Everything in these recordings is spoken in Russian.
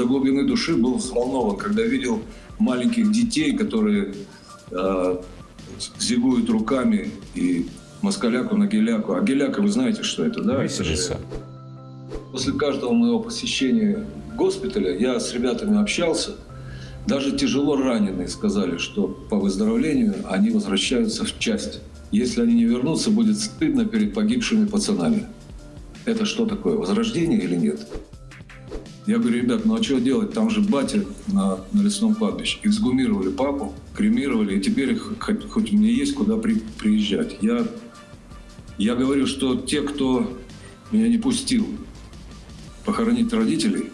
до глубины души был взволнован, когда видел маленьких детей, которые э, зигуют руками и москаляку на геляку. А геляка, вы знаете, что это, да? Веселится. После каждого моего посещения госпиталя я с ребятами общался. Даже тяжело раненые сказали, что по выздоровлению они возвращаются в часть. Если они не вернутся, будет стыдно перед погибшими пацанами. Это что такое, возрождение или нет? Я говорю, ребят, ну а что делать? Там же батя на, на лесном кладбище. Эксгумировали папу, кремировали, и теперь хоть, хоть мне есть куда при, приезжать. Я, я говорю, что те, кто меня не пустил похоронить родителей,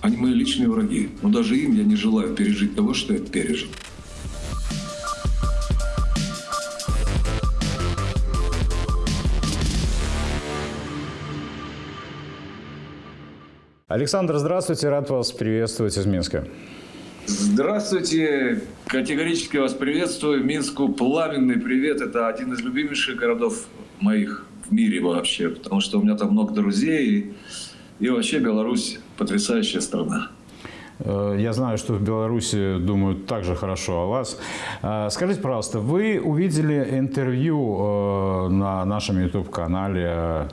они мои личные враги. Но даже им я не желаю пережить того, что я пережил. Александр, здравствуйте, рад вас приветствовать из Минска. Здравствуйте, категорически вас приветствую. Минску пламенный привет. Это один из любимейших городов моих в мире вообще, потому что у меня там много друзей. И, и вообще Беларусь потрясающая страна. Э, я знаю, что в Беларуси думают так же хорошо о вас. Э, скажите, пожалуйста, вы увидели интервью э, на нашем YouTube-канале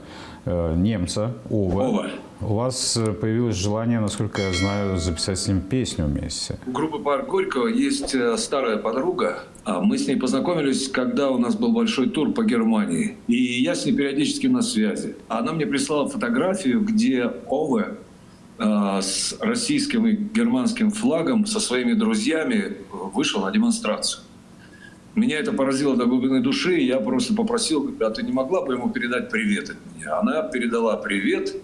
немца Ова. Ова. У вас э, появилось желание, насколько я знаю, записать с ним песню вместе. У группы «Парк Горького» есть э, старая подруга. А мы с ней познакомились, когда у нас был большой тур по Германии. И я с ней периодически на связи. Она мне прислала фотографию, где Ове э, с российским и германским флагом со своими друзьями вышел на демонстрацию. Меня это поразило до глубины души, и я просто попросил, а ты не могла бы ему передать привет от меня? Она передала привет,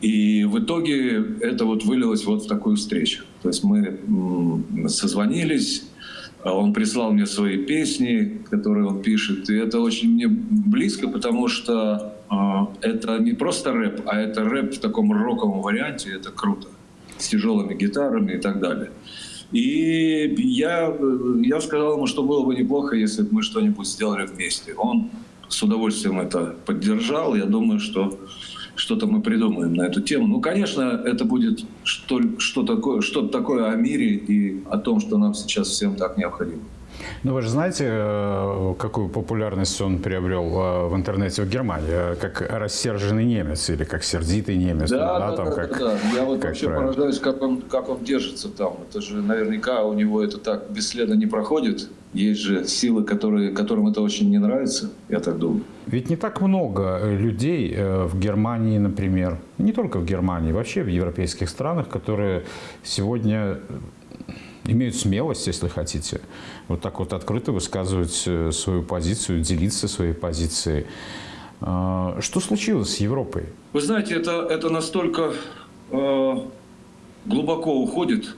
и в итоге это вот вылилось вот в такую встречу. То есть мы созвонились, а он прислал мне свои песни, которые он пишет, и это очень мне близко, потому что э, это не просто рэп, а это рэп в таком роковом варианте, это круто, с тяжелыми гитарами и так далее. И я, я сказал ему, что было бы неплохо, если бы мы что-нибудь сделали вместе. Он с удовольствием это поддержал. Я думаю, что что-то мы придумаем на эту тему. Ну, конечно, это будет что, что такое, что-то такое о мире и о том, что нам сейчас всем так необходимо. Ну, вы же знаете, э, какую популярность он приобрел э, в интернете в Германии? Э, как рассерженный немец или как сердитый немец? Да, да, да, там, да, как, да. Я вот как вообще правильно? поражаюсь, как он, как он держится там. Это же наверняка у него это так бесследно не проходит. Есть же силы, которые, которым это очень не нравится, я так думаю. Ведь не так много людей в Германии, например, не только в Германии, вообще в европейских странах, которые сегодня имеют смелость, если хотите, вот так вот открыто высказывать э, свою позицию, делиться своей позицией. А, что случилось с Европой? Вы знаете, это, это настолько э, глубоко уходит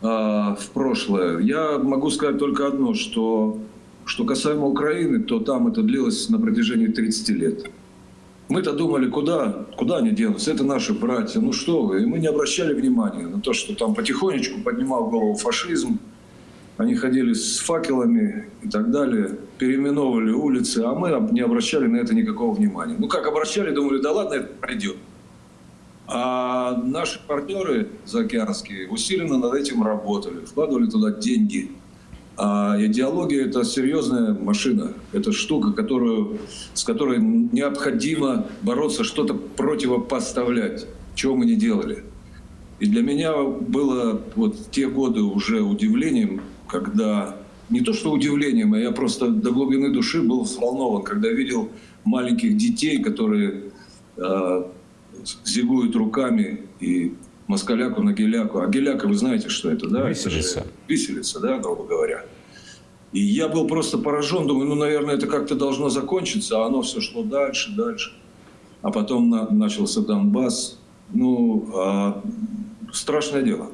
э, в прошлое. Я могу сказать только одно, что, что касаемо Украины, то там это длилось на протяжении 30 лет. Мы-то думали, куда, куда они денутся, это наши братья, ну что вы. И мы не обращали внимания на то, что там потихонечку поднимал голову фашизм, они ходили с факелами и так далее, переименовывали улицы, а мы не обращали на это никакого внимания. Ну как обращали, думали, да ладно, это пройдет. А наши партнеры заокеанские усиленно над этим работали, вкладывали туда деньги – а идеология – это серьезная машина, это штука, которую, с которой необходимо бороться, что-то противопоставлять, чего мы не делали. И для меня было вот те годы уже удивлением, когда не то что удивлением, а я просто до глубины души был взволнован, когда видел маленьких детей, которые э, зигуют руками и москаляку на геляку. А геляка, вы знаете, что это, да? Виселица. Это виселица, да, грубо говоря. И я был просто поражен, думаю, ну, наверное, это как-то должно закончиться, а оно все шло дальше, дальше. А потом на, начался Донбасс. Ну, а, страшное дело.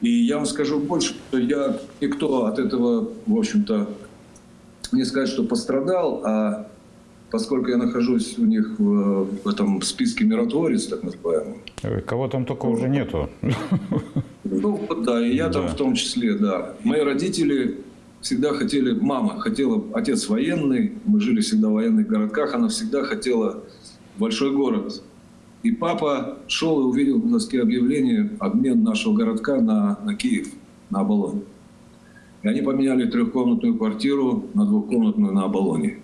И я вам скажу больше, что я никто от этого, в общем-то, не сказать, что пострадал, а поскольку я нахожусь у них в, в этом списке миротворец, так называемый. Кого там только уже нету. Ну, да, и я да. там в том числе, да. Мои родители всегда хотели, мама хотела, отец военный, мы жили всегда в военных городках, она всегда хотела большой город И папа шел и увидел на доске объявление обмен нашего городка на, на Киев, на Оболонь. И они поменяли трехкомнатную квартиру на двухкомнатную на Оболоне.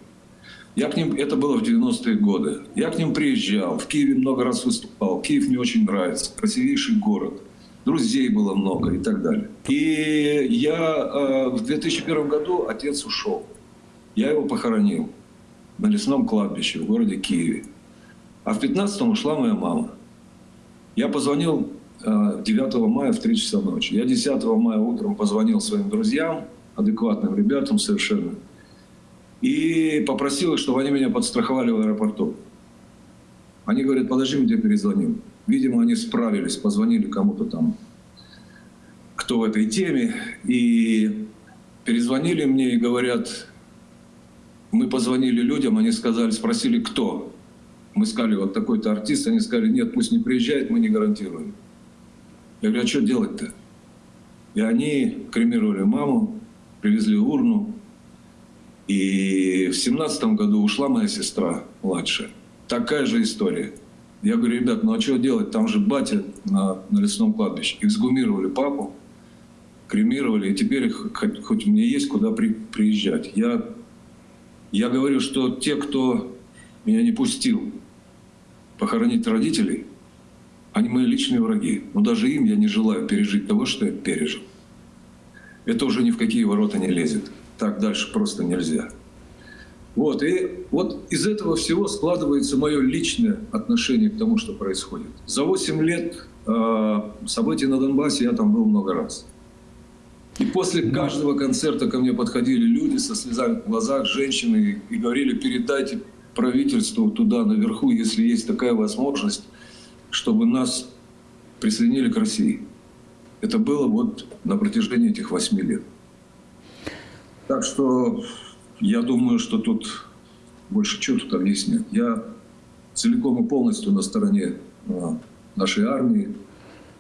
Я к ним, это было в 90-е годы. Я к ним приезжал, в Киеве много раз выступал. Киев мне очень нравится, красивейший город. Друзей было много и так далее. И я э, в 2001 году отец ушел. Я его похоронил на лесном кладбище в городе Киеве. А в 15-м ушла моя мама. Я позвонил 9 э, мая в 3 часа ночи. Я 10 мая утром позвонил своим друзьям, адекватным ребятам совершенно, и попросил их, чтобы они меня подстраховали в аэропорту. Они говорят, подожди, мы тебе перезвоним. Видимо, они справились, позвонили кому-то там, кто в этой теме, и перезвонили мне и говорят, мы позвонили людям, они сказали, спросили, кто. Мы сказали, вот такой-то артист, они сказали, нет, пусть не приезжает, мы не гарантируем. Я говорю, а что делать-то? И они кремировали маму, привезли урну. И в семнадцатом году ушла моя сестра младшая. Такая же история. Я говорю, ребят, ну а что делать? Там же батя на, на лесном кладбище. Эксгумировали папу, кремировали, и теперь хоть, хоть мне есть куда при, приезжать. Я, я говорю, что те, кто меня не пустил похоронить родителей, они мои личные враги. Но даже им я не желаю пережить того, что я пережил. Это уже ни в какие ворота не лезет. Так дальше просто нельзя. Вот, и вот из этого всего складывается мое личное отношение к тому, что происходит. За 8 лет э, событий на Донбассе я там был много раз. И после каждого концерта ко мне подходили люди со слезами в глазах, женщины, и говорили, передайте правительству туда наверху, если есть такая возможность, чтобы нас присоединили к России. Это было вот на протяжении этих восьми лет. Так что я думаю, что тут больше тут объяснять. Я целиком и полностью на стороне а, нашей армии.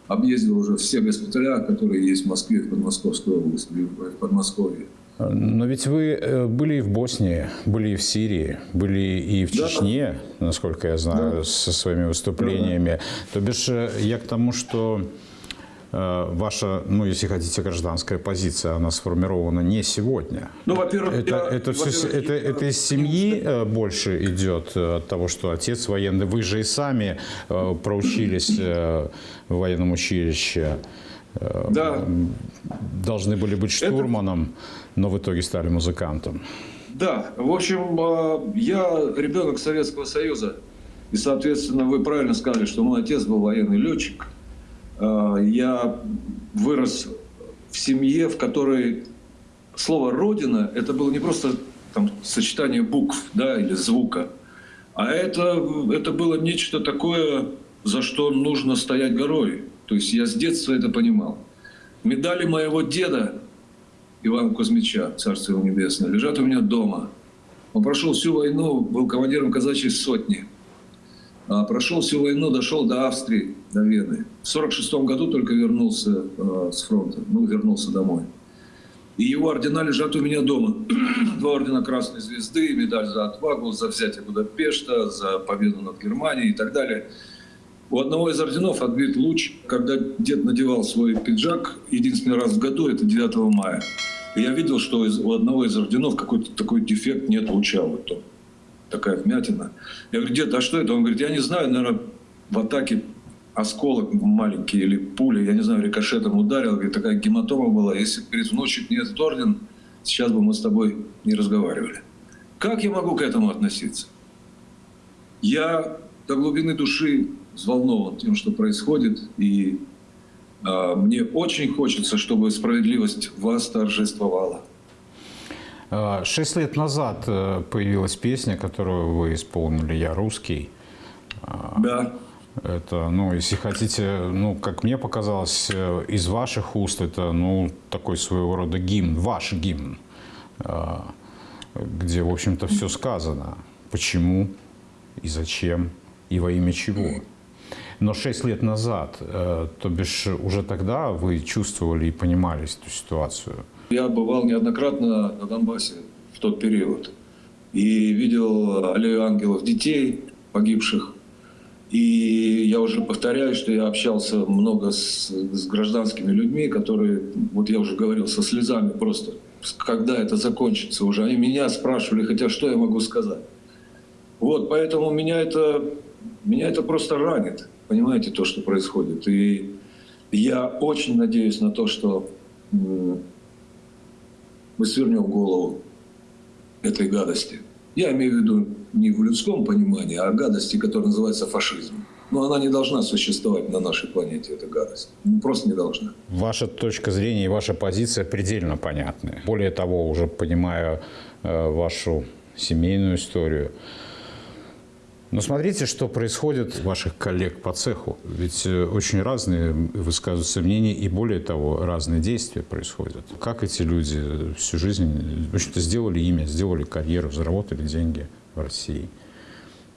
Объездил уже все госпиталя, которые есть в Москве, в Подмосковской области, в Подмосковье. Но ведь вы э, были и в Боснии, были и в Сирии, были и в Чечне, да. насколько я знаю, да. со своими выступлениями. Да. То бишь э, я к тому, что ваша, ну, если хотите, гражданская позиция, она сформирована не сегодня. Ну, во-первых, это, я, это, все, это, это из семьи больше идет от того, что отец военный. Вы же и сами проучились в военном училище. Да. Должны были быть штурманом. Это но в итоге стали музыкантом. Да, в общем, я ребенок Советского Союза. И, соответственно, вы правильно сказали, что мой отец был военный летчик. А, я вырос в семье, в которой слово «родина» это было не просто там, сочетание букв да, или звука, а это, это было нечто такое, за что нужно стоять горой. То есть я с детства это понимал. Медали моего деда Ивана Кузьмича, Царство его небесное, лежат у меня дома. Он прошел всю войну, был командиром казачьей сотни. А прошел всю войну, дошел до Австрии, до Вены. В 1946 году только вернулся э, с фронта, ну, вернулся домой. И его ордена лежат у меня дома. Два ордена Красной Звезды, медаль за отвагу, за взятие Будапешта, за победу над Германией и так далее. У одного из орденов отбит луч, когда дед надевал свой пиджак единственный раз в году, это 9 мая. И я видел, что у одного из орденов какой-то такой дефект нет луча. Вот то, такая вмятина. Я говорю, дед, а что это? Он говорит, я не знаю, наверное, в атаке осколок маленький или пуля, я не знаю, рикошетом ударил. Говорит, такая гематома была. Если перед внучек не орден, сейчас бы мы с тобой не разговаривали. Как я могу к этому относиться? Я до глубины души взволнован тем, что происходит, и а, мне очень хочется, чтобы справедливость вас торжествовала. А, шесть лет назад э, появилась песня, которую вы исполнили «Я русский». А, да. Это, ну, если хотите, ну, как мне показалось, э, из ваших уст это, ну, такой своего рода гимн, ваш гимн, где, в общем-то, все сказано. Почему и зачем и во имя чего. Но 6 лет назад, э, то бишь уже тогда вы чувствовали и понимали эту ситуацию? Я бывал неоднократно на Донбассе в тот период и видел аллею ангелов детей погибших. И я уже повторяю, что я общался много с, с гражданскими людьми, которые, вот я уже говорил, со слезами просто, когда это закончится уже. Они меня спрашивали, хотя что я могу сказать. Вот, поэтому меня это, меня это просто ранит, понимаете, то, что происходит. И я очень надеюсь на то, что мы свернем голову этой гадости. Я имею в виду не в людском понимании, а гадости, которая называется фашизм. Но она не должна существовать на нашей планете, эта гадость. Ну, просто не должна. Ваша точка зрения и ваша позиция предельно понятны. Более того, уже понимая э, вашу семейную историю, но смотрите, что происходит у ваших коллег по цеху. Ведь э, очень разные высказываются мнения и, более того, разные действия происходят. Как эти люди всю жизнь, в общем-то, сделали имя, сделали карьеру, заработали деньги в России.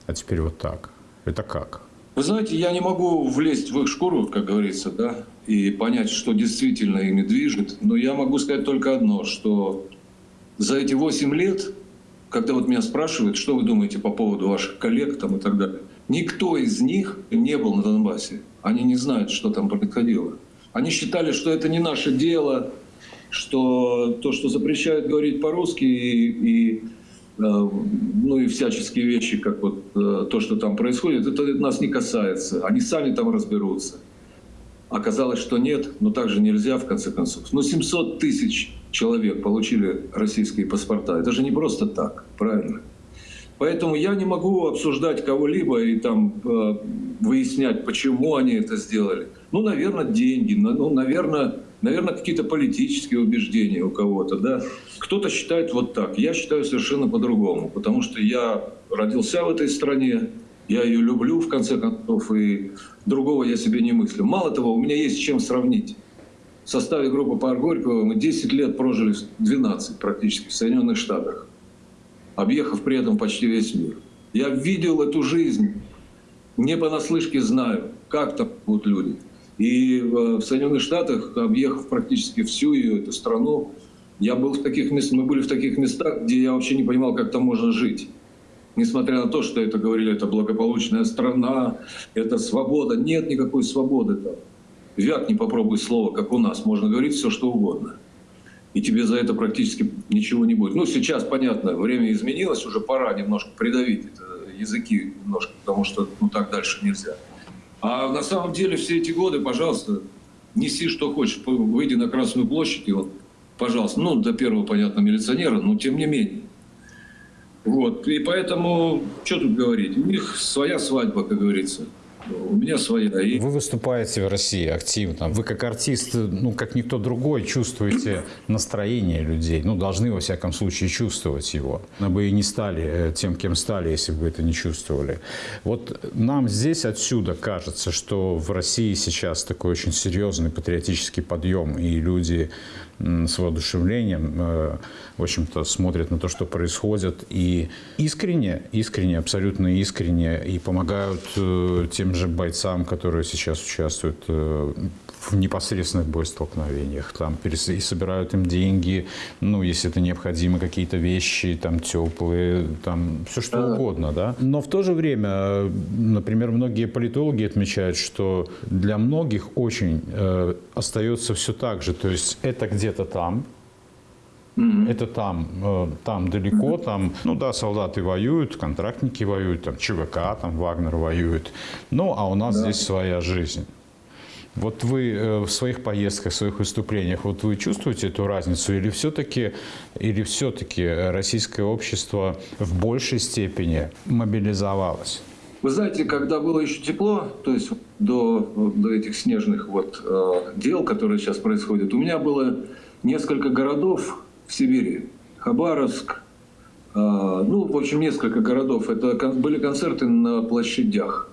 А теперь вот так. Это как? Вы знаете, я не могу влезть в их шкуру, как говорится, да, и понять, что действительно ими движет. Но я могу сказать только одно, что за эти 8 лет когда вот меня спрашивают, что вы думаете по поводу ваших коллег там и так далее, никто из них не был на Донбассе. Они не знают, что там происходило. Они считали, что это не наше дело, что то, что запрещают говорить по-русски и, и э, ну и всяческие вещи, как вот э, то, что там происходит, это нас не касается. Они сами там разберутся. Оказалось, что нет, но также нельзя в конце концов. Но 700 тысяч человек получили российские паспорта. Это же не просто так, правильно? Поэтому я не могу обсуждать кого-либо и там э, выяснять, почему они это сделали. Ну, наверное, деньги, ну, наверное, наверное, какие-то политические убеждения у кого-то, да. Кто-то считает вот так. Я считаю совершенно по-другому, потому что я родился в этой стране, я ее люблю, в конце концов, и другого я себе не мыслю. Мало того, у меня есть чем сравнить в составе группы Пар Горького мы 10 лет прожили, 12 практически, в Соединенных Штатах, объехав при этом почти весь мир. Я видел эту жизнь, не понаслышке знаю, как там будут люди. И в Соединенных Штатах, объехав практически всю ее эту страну, я был в таких местах, мы были в таких местах, где я вообще не понимал, как там можно жить. Несмотря на то, что это говорили, это благополучная страна, это свобода. Нет никакой свободы там вяк не попробуй слово, как у нас, можно говорить все, что угодно. И тебе за это практически ничего не будет. Ну, сейчас, понятно, время изменилось, уже пора немножко придавить это, языки немножко, потому что ну, так дальше нельзя. А на самом деле все эти годы, пожалуйста, неси что хочешь, выйди на Красную площадь, и вот, пожалуйста, ну, до первого, понятно, милиционера, но тем не менее. Вот, и поэтому, что тут говорить, у них своя свадьба, как говорится у меня своя. И... Вы выступаете в России активно. Вы как артист, ну, как никто другой, чувствуете настроение людей. Ну, должны, во всяком случае, чувствовать его. Мы бы и не стали э, тем, кем стали, если бы это не чувствовали. Вот нам здесь отсюда кажется, что в России сейчас такой очень серьезный патриотический подъем, и люди с воодушевлением, э, в общем-то, смотрят на то, что происходит, и искренне, искренне, абсолютно искренне, и помогают э, тем же бойцам, которые сейчас участвуют э, в непосредственных боестолкновениях, там, и собирают им деньги, ну, если это необходимо, какие-то вещи, там, теплые, там, все что да. угодно, да. Но в то же время, например, многие политологи отмечают, что для многих очень э, остается все так же, то есть это где-то там, Mm-hmm. Это там, э, там далеко, mm-hmm. там, ну да, солдаты воюют, контрактники воюют, там ЧВК, там Вагнер воюет. Ну, а у нас да. здесь своя жизнь. Вот вы э, в своих поездках, в своих выступлениях, вот вы чувствуете эту разницу или все-таки или все-таки российское общество в большей степени мобилизовалось? Вы знаете, когда было еще тепло, то есть до, до этих снежных вот, э, дел, которые сейчас происходят, у меня было несколько городов в Сибири. Хабаровск, э, ну, в общем, несколько городов. Это были концерты на площадях.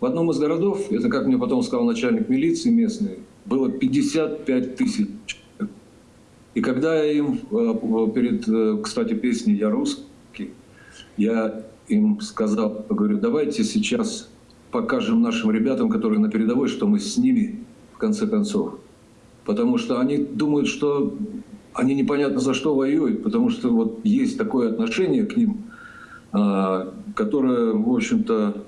В одном из городов, это как мне потом сказал начальник милиции местный, было 55 тысяч И когда я им э, перед, э, кстати, песней «Я русский», я им сказал, говорю, давайте сейчас покажем нашим ребятам, которые на передовой, что мы с ними, в конце концов. Потому что они думают, что они непонятно за что воюют, потому что вот есть такое отношение к ним, а, которое, в общем-то,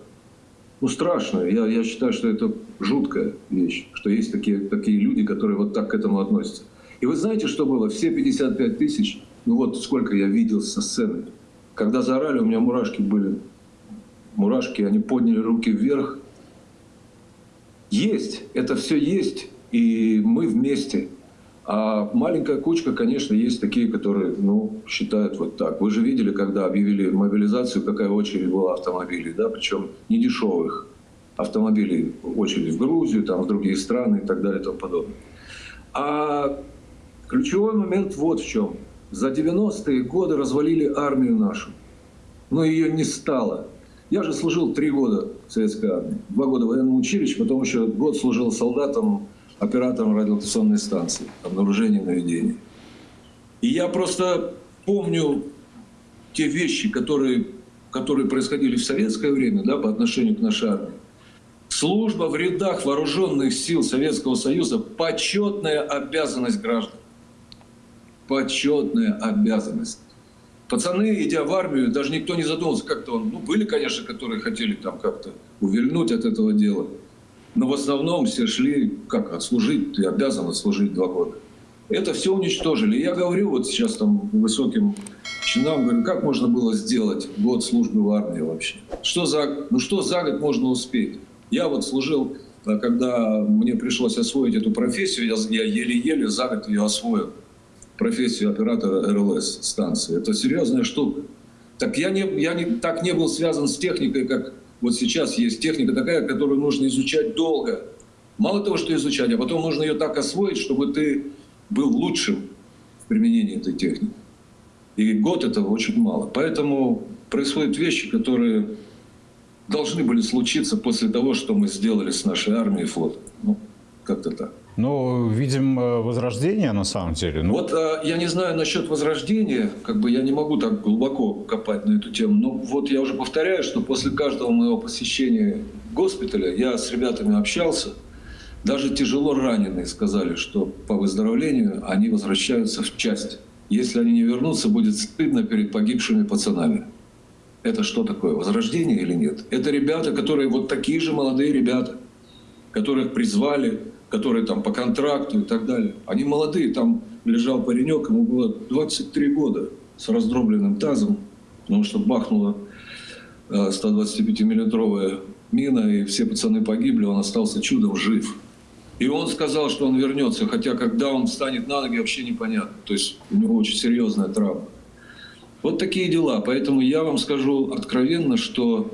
ну, страшно. Я, я считаю, что это жуткая вещь, что есть такие, такие люди, которые вот так к этому относятся. И вы знаете, что было? Все 55 тысяч, ну вот сколько я видел со сцены. Когда заорали, у меня мурашки были. Мурашки, они подняли руки вверх. Есть, это все есть, и мы вместе. А маленькая кучка, конечно, есть такие, которые ну, считают вот так. Вы же видели, когда объявили мобилизацию, какая очередь была автомобилей, да, причем не дешевых автомобилей, очередь в Грузию, там, в другие страны и так далее и тому подобное. А ключевой момент вот в чем. За 90-е годы развалили армию нашу, но ее не стало. Я же служил три года в советской армии, два года в военном училище, потом еще год служил солдатом оператором радиолокационной станции, обнаружение наведения. И я просто помню те вещи, которые, которые происходили в советское время да, по отношению к нашей армии. Служба в рядах вооруженных сил Советского Союза – почетная обязанность граждан. Почетная обязанность. Пацаны, идя в армию, даже никто не задумывался, как-то он... Ну, были, конечно, которые хотели там как-то увильнуть от этого дела. Но в основном все шли, как, отслужить, ты обязан отслужить два года. Это все уничтожили. Я говорю вот сейчас там высоким чинам, говорю, как можно было сделать год службы в армии вообще? Что за, ну что за год можно успеть? Я вот служил, э, когда мне пришлось освоить эту профессию, я еле-еле за год ее освоил. Профессию оператора РЛС станции. Это серьезная штука. Так я, не, я не, так не был связан с техникой, как вот сейчас есть техника такая, которую нужно изучать долго. Мало того, что изучать, а потом нужно ее так освоить, чтобы ты был лучшим в применении этой техники. И год этого очень мало. Поэтому происходят вещи, которые должны были случиться после того, что мы сделали с нашей армией и флотом. Ну, как-то так. Ну, видим э, возрождение на самом деле. Ну... Вот а, я не знаю насчет возрождения, как бы я не могу так глубоко копать на эту тему, но вот я уже повторяю, что после каждого моего посещения госпиталя я с ребятами общался, даже тяжело раненые сказали, что по выздоровлению они возвращаются в часть. Если они не вернутся, будет стыдно перед погибшими пацанами. Это что такое, возрождение или нет? Это ребята, которые вот такие же молодые ребята, которых призвали которые там по контракту и так далее. Они молодые, там лежал паренек, ему было 23 года с раздробленным тазом, потому что бахнула 125-миллиметровая э, мина, и все пацаны погибли, он остался чудом жив. И он сказал, что он вернется, хотя когда он встанет на ноги, вообще непонятно. То есть у него очень серьезная травма. Вот такие дела. Поэтому я вам скажу откровенно, что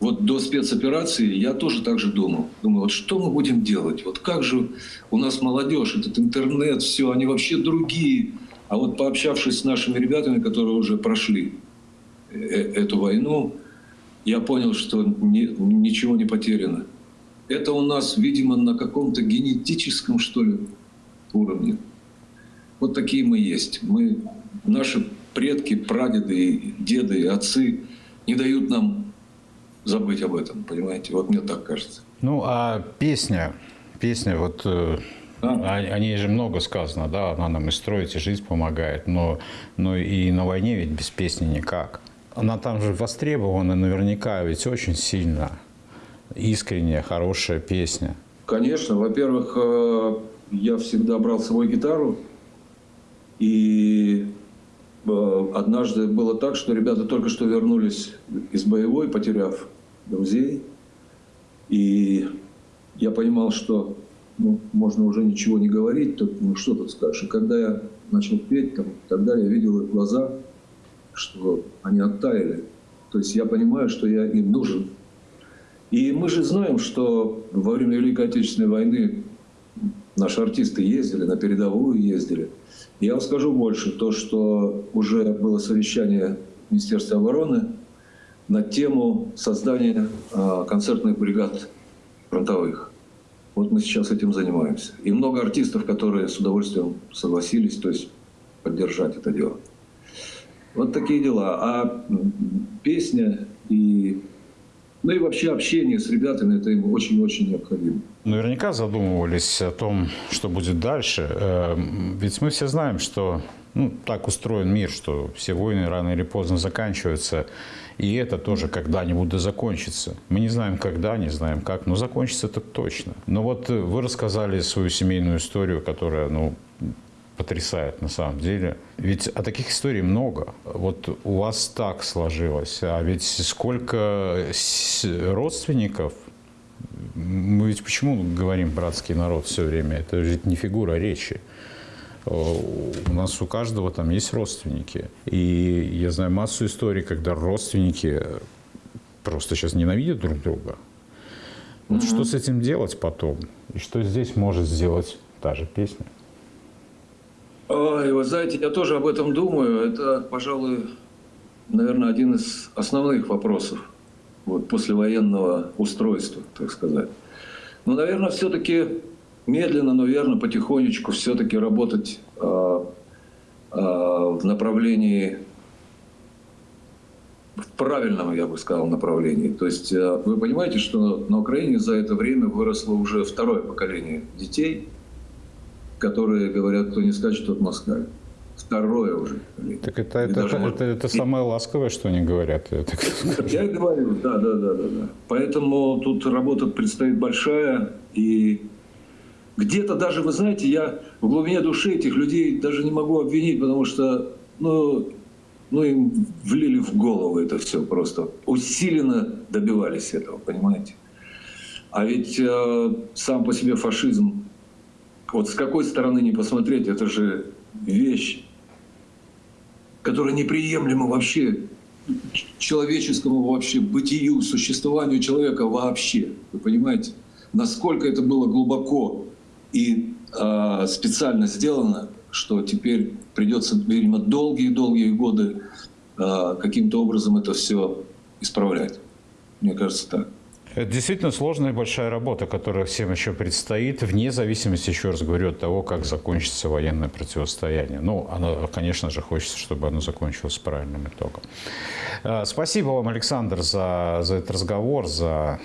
вот до спецоперации я тоже так же думал. Думал, вот что мы будем делать? Вот как же у нас молодежь, этот интернет, все, они вообще другие. А вот пообщавшись с нашими ребятами, которые уже прошли э, эту войну, я понял, что ни, ничего не потеряно. Это у нас, видимо, на каком-то генетическом, что ли, уровне. Вот такие мы есть. Мы, наши предки, прадеды, деды, отцы не дают нам забыть об этом, понимаете? Вот мне так кажется. Ну, а песня, песня, вот э, да. о, ней же много сказано, да, она нам и строить, и жизнь помогает, но, но и на войне ведь без песни никак. Она там же востребована наверняка ведь очень сильно. Искренняя, хорошая песня. Конечно. Во-первых, э, я всегда брал с собой гитару. И однажды было так, что ребята только что вернулись из боевой, потеряв друзей. И я понимал, что ну, можно уже ничего не говорить, то, ну что тут скажешь. И когда я начал петь, там, тогда я видел их глаза, что они оттаяли. То есть я понимаю, что я им нужен. И мы же знаем, что во время Великой Отечественной войны наши артисты ездили, на передовую ездили. Я вам скажу больше, то, что уже было совещание Министерства обороны, на тему создания а, концертных бригад фронтовых. Вот мы сейчас этим занимаемся. И много артистов, которые с удовольствием согласились, то есть поддержать это дело. Вот такие дела. А песня и ну и вообще общение с ребятами, это им очень-очень необходимо. Наверняка задумывались о том, что будет дальше. Эм, ведь мы все знаем, что Ну, так устроен мир, что все войны рано или поздно заканчиваются. И это тоже когда-нибудь да закончится. Мы не знаем когда, не знаем как, но закончится это точно. Но вот э, вы рассказали свою семейную историю, которая, ну, потрясает на самом деле. Ведь а таких историй много. Вот у вас так сложилось. А ведь сколько родственников мы ведь почему говорим братский народ все время? Это же не фигура речи. У нас у каждого там есть родственники. И я знаю массу историй, когда родственники просто сейчас ненавидят друг друга. Вот mm-hmm. что с этим делать потом? И что здесь может сделать та же песня? Ой, вы знаете, я тоже об этом думаю. Это, пожалуй, наверное, один из основных вопросов вот, послевоенного устройства, так сказать. Но, наверное, все-таки медленно, но верно, потихонечку все-таки работать э, э, в направлении, в правильном, я бы сказал, направлении. То есть э, вы понимаете, что на Украине за это время выросло уже второе поколение детей, которые говорят, кто не скачет, тот москаль. Второе уже. Так это, это, это, это, это самое ласковое, что они говорят. Я и говорю, да, да, да, да, да. Поэтому тут работа предстоит большая, и где-то даже, вы знаете, я в глубине души этих людей даже не могу обвинить, потому что, ну, ну им влили в голову это все просто. Усиленно добивались этого, понимаете? А ведь э, сам по себе фашизм, вот с какой стороны не посмотреть, это же вещь, которая неприемлема вообще человеческому вообще бытию, существованию человека вообще. Вы понимаете? Насколько это было глубоко и э, специально сделано, что теперь придется, видимо, долгие-долгие годы э, каким-то образом это все исправлять. Мне кажется так. Это действительно сложная и большая работа, которая всем еще предстоит, вне зависимости, еще раз говорю, от того, как закончится военное противостояние. Ну, оно, конечно же, хочется, чтобы оно закончилось с правильным итогом. Э, спасибо вам, Александр, за, за этот разговор, за,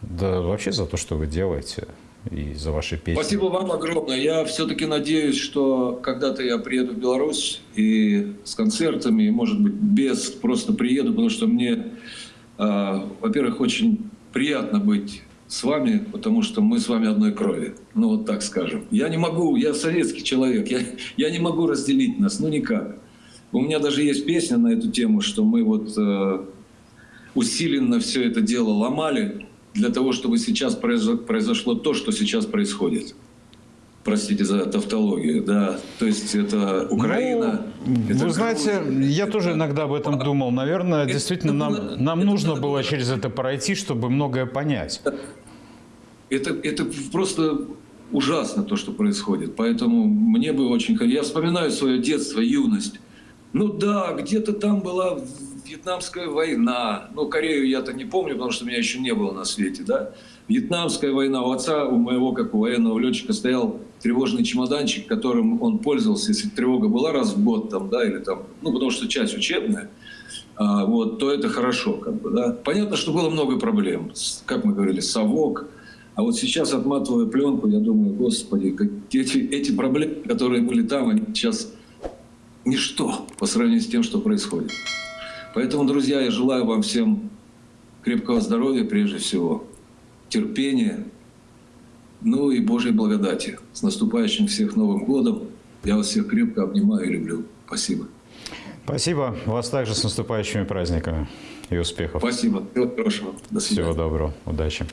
да, вообще за то, что вы делаете и за ваши песни. Спасибо вам огромное. Я все-таки надеюсь, что когда-то я приеду в Беларусь и с концертами, и, может быть, без, просто приеду, потому что мне, э, во-первых, очень приятно быть с вами, потому что мы с вами одной крови. Ну, вот так скажем. Я не могу, я советский человек, я, я не могу разделить нас, ну никак. У меня даже есть песня на эту тему, что мы вот э, усиленно все это дело ломали, для того, чтобы сейчас произошло то, что сейчас происходит. Простите за тавтологию, да. То есть это Украина. Ну, это вы знаете, Грузия, я тоже иногда об этом думал. Наверное, это, действительно, нам, нам это, нужно это, было через это пройти, чтобы многое понять. Это, это просто ужасно то, что происходит. Поэтому мне бы очень... Я вспоминаю свое детство, юность. Ну да, где-то там была Вьетнамская война. Ну, Корею я-то не помню, потому что меня еще не было на свете, да. Вьетнамская война. У отца, у моего, как у военного летчика, стоял тревожный чемоданчик, которым он пользовался, если тревога была раз в год, там, да, или там, ну, потому что часть учебная, а, вот, то это хорошо, как бы, да. Понятно, что было много проблем, как мы говорили, совок, а вот сейчас, отматывая пленку, я думаю, господи, как эти, эти проблемы, которые были там, они сейчас ничто по сравнению с тем, что происходит. Поэтому, друзья, я желаю вам всем крепкого здоровья прежде всего, терпения, ну и Божьей благодати. С наступающим всех Новым годом. Я вас всех крепко обнимаю и люблю. Спасибо. Спасибо. Вас также с наступающими праздниками и успехов. Спасибо. Всего хорошего. До свидания. Всего доброго. Удачи.